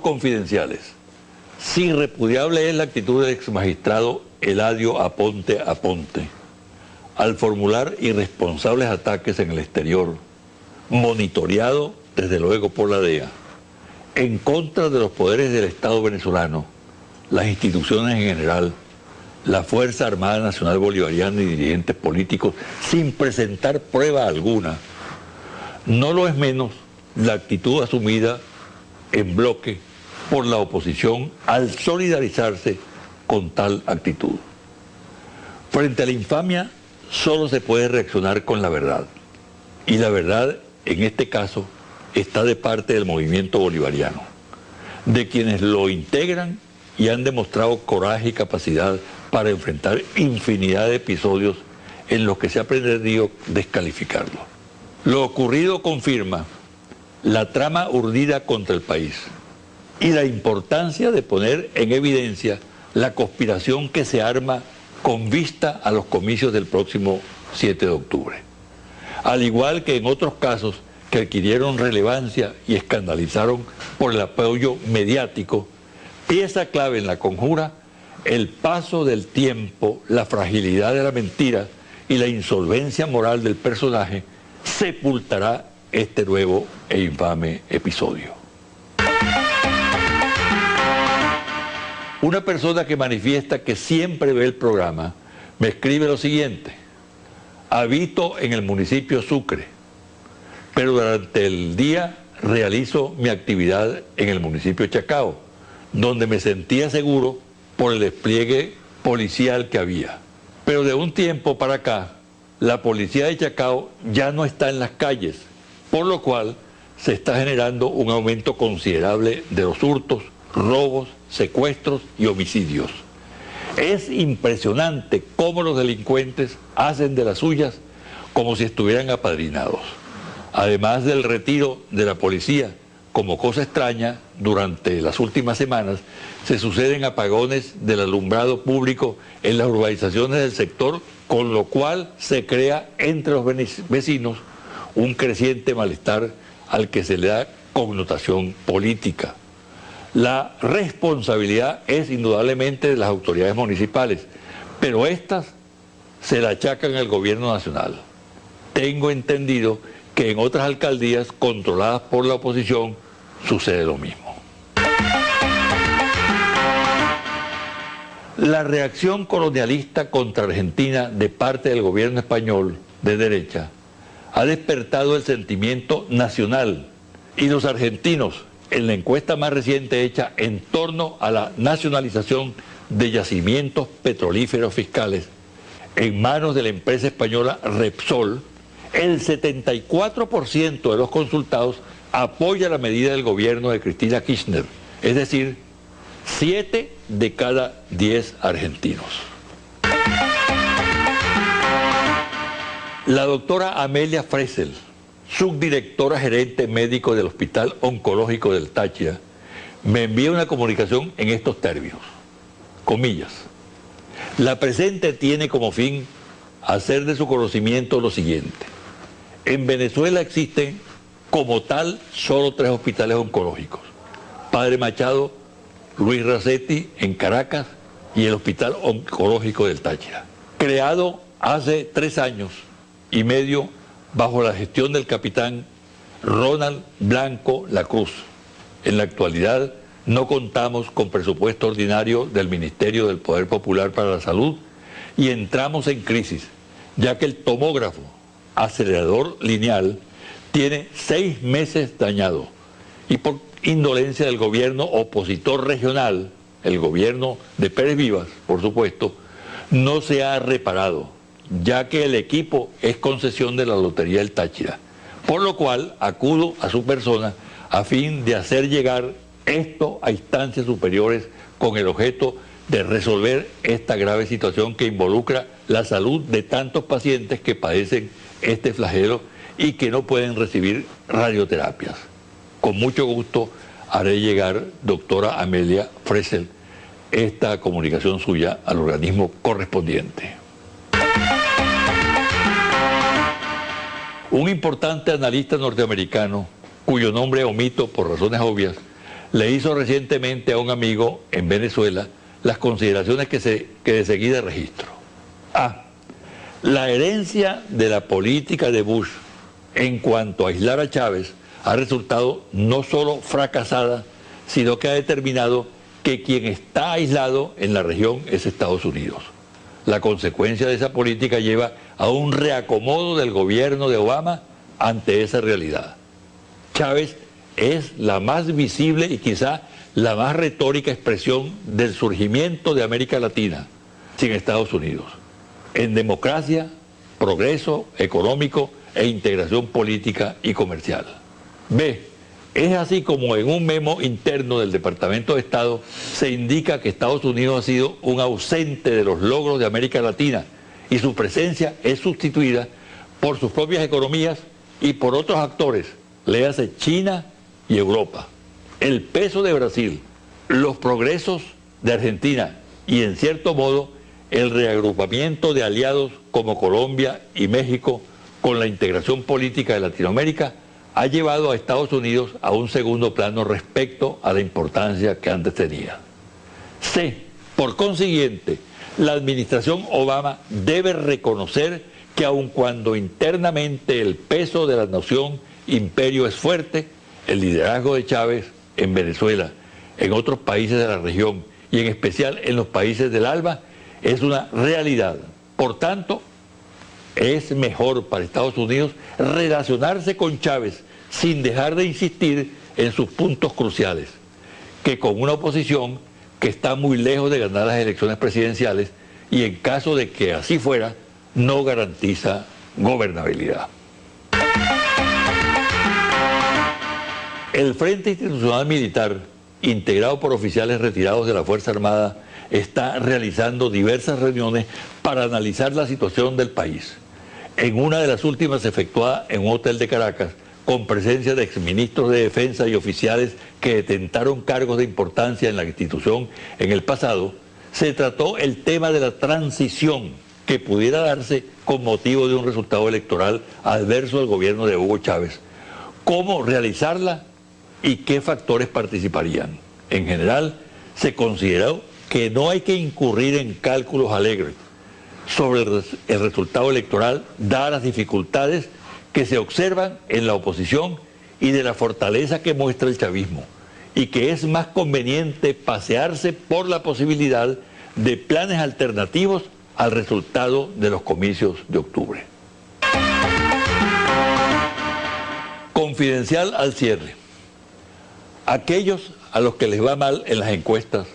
confidenciales. Si repudiable es la actitud del ex magistrado Eladio Aponte Aponte al formular irresponsables ataques en el exterior, monitoreado desde luego por la DEA, en contra de los poderes del Estado venezolano, las instituciones en general, la Fuerza Armada Nacional Bolivariana y dirigentes políticos sin presentar prueba alguna. No lo es menos la actitud asumida en bloque por la oposición al solidarizarse con tal actitud. Frente a la infamia solo se puede reaccionar con la verdad. Y la verdad, en este caso, está de parte del movimiento bolivariano, de quienes lo integran y han demostrado coraje y capacidad para enfrentar infinidad de episodios en los que se ha pretendido descalificarlo. Lo ocurrido confirma la trama urdida contra el país y la importancia de poner en evidencia la conspiración que se arma con vista a los comicios del próximo 7 de octubre. Al igual que en otros casos que adquirieron relevancia y escandalizaron por el apoyo mediático, pieza clave en la conjura, el paso del tiempo, la fragilidad de la mentira y la insolvencia moral del personaje sepultará este nuevo e infame episodio. Una persona que manifiesta que siempre ve el programa me escribe lo siguiente. Habito en el municipio Sucre, pero durante el día realizo mi actividad en el municipio Chacao, donde me sentía seguro por el despliegue policial que había. Pero de un tiempo para acá, la policía de Chacao ya no está en las calles, por lo cual se está generando un aumento considerable de los hurtos, robos, secuestros y homicidios. Es impresionante cómo los delincuentes hacen de las suyas como si estuvieran apadrinados. Además del retiro de la policía, como cosa extraña, durante las últimas semanas se suceden apagones del alumbrado público en las urbanizaciones del sector, con lo cual se crea entre los vecinos un creciente malestar al que se le da connotación política. La responsabilidad es indudablemente de las autoridades municipales, pero estas se la achacan al gobierno nacional. Tengo entendido que en otras alcaldías controladas por la oposición sucede lo mismo. La reacción colonialista contra Argentina de parte del gobierno español de derecha ha despertado el sentimiento nacional y los argentinos en la encuesta más reciente hecha en torno a la nacionalización de yacimientos petrolíferos fiscales en manos de la empresa española Repsol, el 74% de los consultados apoya la medida del gobierno de Cristina Kirchner, es decir, 7 de cada 10 argentinos. La doctora Amelia Fresel, subdirectora gerente médico del Hospital Oncológico del Táchira, me envía una comunicación en estos términos. Comillas. La presente tiene como fin hacer de su conocimiento lo siguiente. En Venezuela existen como tal solo tres hospitales oncológicos. Padre Machado, Luis Racetti en Caracas y el Hospital Oncológico del Táchira. Creado hace tres años y medio bajo la gestión del capitán Ronald Blanco La Cruz. En la actualidad no contamos con presupuesto ordinario del Ministerio del Poder Popular para la Salud y entramos en crisis, ya que el tomógrafo acelerador lineal tiene seis meses dañado y por indolencia del gobierno opositor regional, el gobierno de Pérez Vivas, por supuesto, no se ha reparado ya que el equipo es concesión de la Lotería del Táchira, por lo cual acudo a su persona a fin de hacer llegar esto a instancias superiores con el objeto de resolver esta grave situación que involucra la salud de tantos pacientes que padecen este flagelo y que no pueden recibir radioterapias. Con mucho gusto haré llegar, doctora Amelia Fresel, esta comunicación suya al organismo correspondiente. Un importante analista norteamericano, cuyo nombre omito por razones obvias, le hizo recientemente a un amigo en Venezuela las consideraciones que, se, de seguida registro. A. La herencia de la política de Bush en cuanto a aislar a Chávez ha resultado no solo fracasada, sino que ha determinado que quien está aislado en la región es Estados Unidos. La consecuencia de esa política lleva a un reacomodo del gobierno de Obama ante esa realidad. Chávez es la más visible y quizá la más retórica expresión del surgimiento de América Latina sin Estados Unidos. En democracia, progreso económico e integración política y comercial. B. Es así como en un memo interno del Departamento de Estado se indica que Estados Unidos ha sido un ausente de los logros de América Latina y su presencia es sustituida por sus propias economías y por otros actores, léase China y Europa. El peso de Brasil, los progresos de Argentina y en cierto modo el reagrupamiento de aliados como Colombia y México con la integración política de Latinoamérica ha llevado a Estados Unidos a un segundo plano respecto a la importancia que antes tenía. C. Por consiguiente, la administración Obama debe reconocer que aun cuando internamente el peso de la nación imperio es fuerte, el liderazgo de Chávez en Venezuela, en otros países de la región y en especial en los países del ALBA es una realidad. Por tanto, es mejor para Estados Unidos relacionarse con Chávez sin dejar de insistir en sus puntos cruciales, que con una oposición que está muy lejos de ganar las elecciones presidenciales y en caso de que así fuera, no garantiza gobernabilidad. El Frente Institucional Militar, integrado por oficiales retirados de la Fuerza Armada, está realizando diversas reuniones para analizar la situación del país. En una de las últimas efectuada en un hotel de Caracas, con presencia de exministros de defensa y oficiales que detentaron cargos de importancia en la institución en el pasado, se trató el tema de la transición que pudiera darse con motivo de un resultado electoral adverso al gobierno de Hugo Chávez. ¿Cómo realizarla y qué factores participarían? En general, se consideró que no hay que incurrir en cálculos alegres sobre el resultado electoral, dadas las dificultades que se observan en la oposición y de la fortaleza que muestra el chavismo, y que es más conveniente pasearse por la posibilidad de planes alternativos al resultado de los comicios de octubre. Confidencial al cierre. Aquellos a los que les va mal en las encuestas,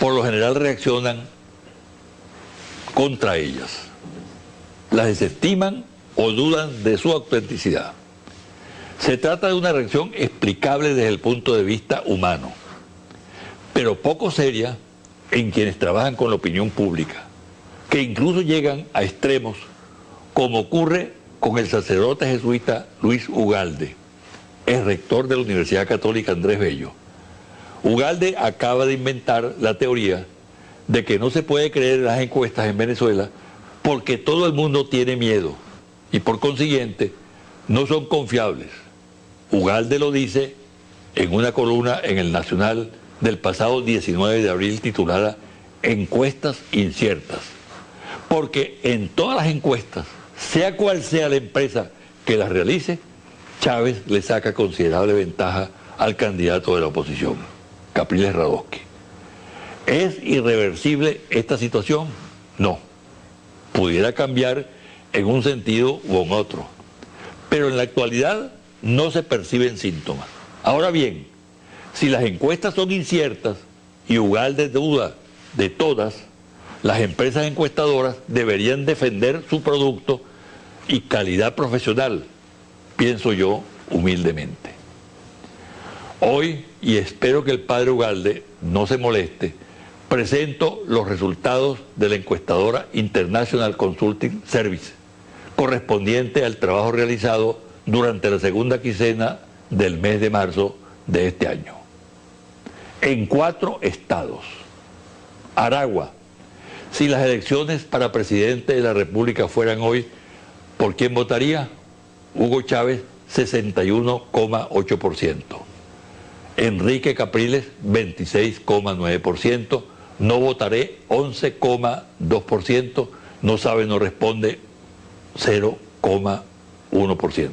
por lo general reaccionan contra ellas. Las desestiman o dudan de su autenticidad. Se trata de una reacción explicable desde el punto de vista humano, pero poco seria en quienes trabajan con la opinión pública, que incluso llegan a extremos, como ocurre con el sacerdote jesuita Luis Ugalde, el rector de la Universidad Católica Andrés Bello. Ugalde acaba de inventar la teoría de que no se puede creer las encuestas en Venezuela porque todo el mundo tiene miedo y por consiguiente no son confiables. Ugalde lo dice en una columna en el Nacional del pasado 19 de abril titulada Encuestas inciertas. Porque en todas las encuestas, sea cual sea la empresa que las realice, Chávez le saca considerable ventaja al candidato de la oposición, Capriles Radosky. ¿Es irreversible esta situación? No. Pudiera cambiar en un sentido u en otro. Pero en la actualidad no se perciben síntomas. Ahora bien, si las encuestas son inciertas y de duda de todas, las empresas encuestadoras deberían defender su producto y calidad profesional, pienso yo humildemente. Hoy, y espero que el padre Ugalde no se moleste, presento los resultados de la encuestadora International Consulting Service correspondiente al trabajo realizado durante la segunda quincena del mes de marzo de este año. En cuatro estados. Aragua, si las elecciones para presidente de la República fueran hoy, ¿por quién votaría? Hugo Chávez, 61,8%. Enrique Capriles 26,9%, no votaré 11,2%, no sabe, no responde 0,1%.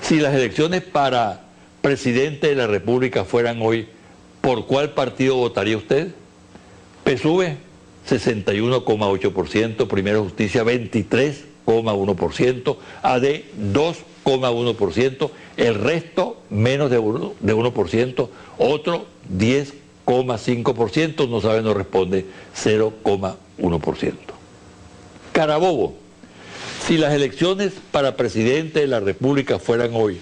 Si las elecciones para presidente de la República fueran hoy, ¿por cuál partido votaría usted? PSUV 61,8%, Primera Justicia 23,1%, AD 2,1%, el resto menos de 1%, de 1% otro 10,5%, no sabe, no responde 0,1%. Carabobo, si las elecciones para presidente de la República fueran hoy,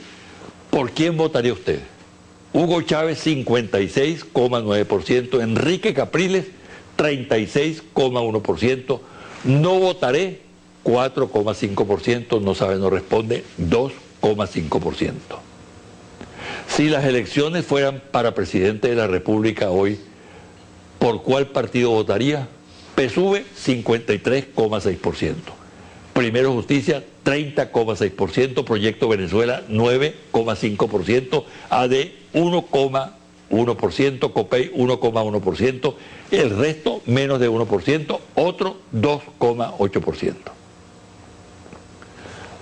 ¿por quién votaría usted? Hugo Chávez 56,9%, Enrique Capriles 36,1%, no votaré 4,5%, no sabe, no responde 2,5%. Si las elecciones fueran para presidente de la República hoy, ¿por cuál partido votaría? PSUV 53,6%. Primero Justicia 30,6%, Proyecto Venezuela 9,5%, AD 1,1%, COPEI 1,1%, el resto menos de 1%, otro 2,8%.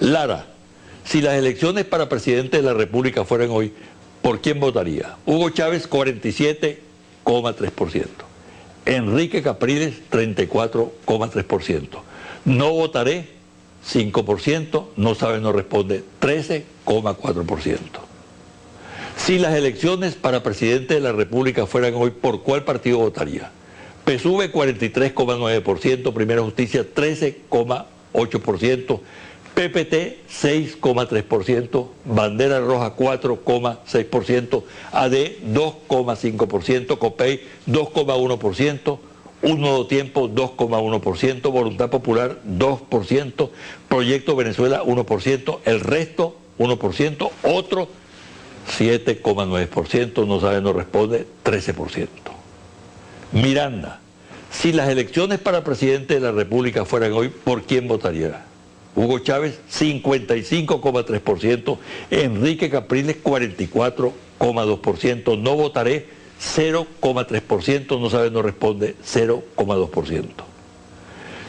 Lara, si las elecciones para presidente de la República fueran hoy, ¿por quién votaría? Hugo Chávez 47,3%. Enrique Capriles 34,3%. No votaré 5%, no sabe, no responde 13,4%. Si las elecciones para presidente de la República fueran hoy, ¿por cuál partido votaría? PSUV 43,9%, Primera Justicia 13,8%, PPT 6,3%, Bandera Roja 4,6%, AD 2,5%, COPEI 2,1%, Un Nuevo Tiempo 2,1%, Voluntad Popular 2%, Proyecto Venezuela 1%, el resto 1%, otro 7,9%, no sabe, no responde 13%. Miranda, si las elecciones para presidente de la República fueran hoy, ¿por quién votaría? Hugo Chávez 55,3%, Enrique Capriles 44,2%, no votaré 0,3%, no sabe, no responde 0,2%.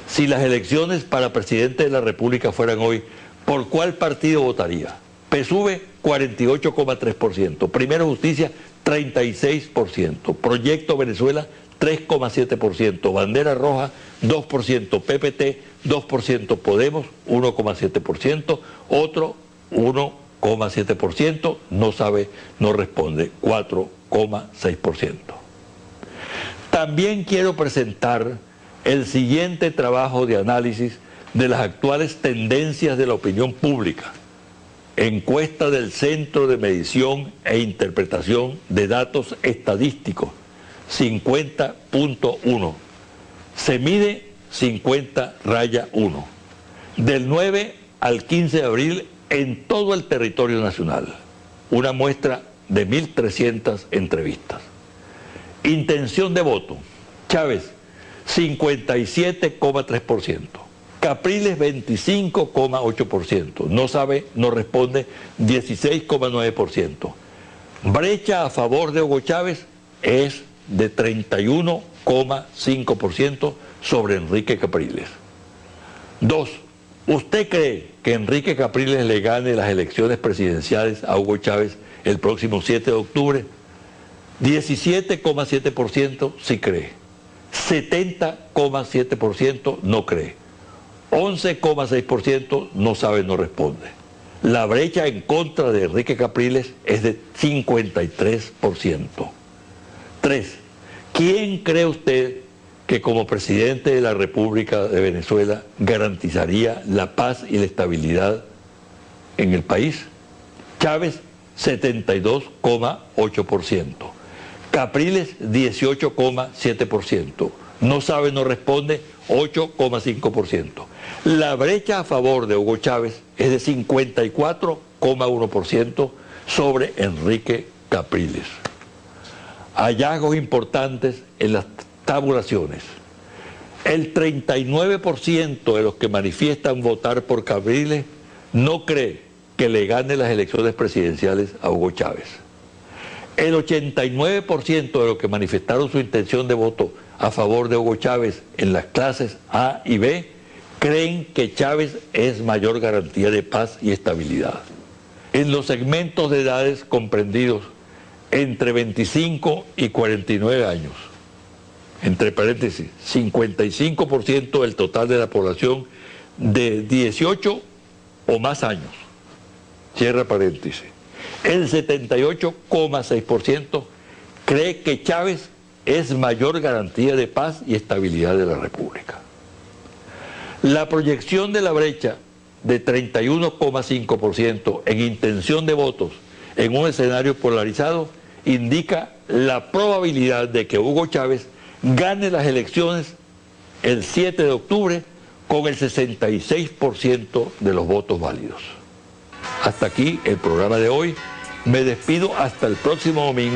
Si las elecciones para presidente de la República fueran hoy, ¿por cuál partido votaría? PSUV 48,3%, Primera Justicia 36%, Proyecto Venezuela 3,7%, Bandera Roja 2%, PPT 2%, Podemos 1,7%, otro 1,7%, no sabe, no responde 4,6%. También quiero presentar el siguiente trabajo de análisis de las actuales tendencias de la opinión pública. Encuesta del Centro de Medición e Interpretación de Datos Estadísticos 50.1. Se mide 50 raya 1. Del 9 al 15 de abril en todo el territorio nacional. Una muestra de 1.300 entrevistas. Intención de voto. Chávez, 57,3%. Capriles 25,8%. No sabe, no responde 16,9%. Brecha a favor de Hugo Chávez es de 31,5% sobre Enrique Capriles. Dos, ¿usted cree que Enrique Capriles le gane las elecciones presidenciales a Hugo Chávez el próximo 7 de octubre? 17,7% sí cree. 70,7% no cree. 11,6% no sabe, no responde. La brecha en contra de Enrique Capriles es de 53%. Tres, ¿quién cree usted que como presidente de la República de Venezuela garantizaría la paz y la estabilidad en el país? Chávez, 72,8%. Capriles, 18,7%. No sabe, no responde, 8,5%. La brecha a favor de Hugo Chávez es de 54,1% sobre Enrique Capriles hallazgos importantes en las tabulaciones. El 39% de los que manifiestan votar por Capriles no cree que le gane las elecciones presidenciales a Hugo Chávez. El 89% de los que manifestaron su intención de voto a favor de Hugo Chávez en las clases A y B creen que Chávez es mayor garantía de paz y estabilidad. En los segmentos de edades comprendidos entre 25 y 49 años, entre paréntesis, 55% del total de la población de 18 o más años, cierra paréntesis. El 78,6% cree que Chávez es mayor garantía de paz y estabilidad de la República. La proyección de la brecha de 31,5% en intención de votos en un escenario polarizado indica la probabilidad de que Hugo Chávez gane las elecciones el 7 de octubre con el 66% de los votos válidos. Hasta aquí el programa de hoy. Me despido hasta el próximo domingo.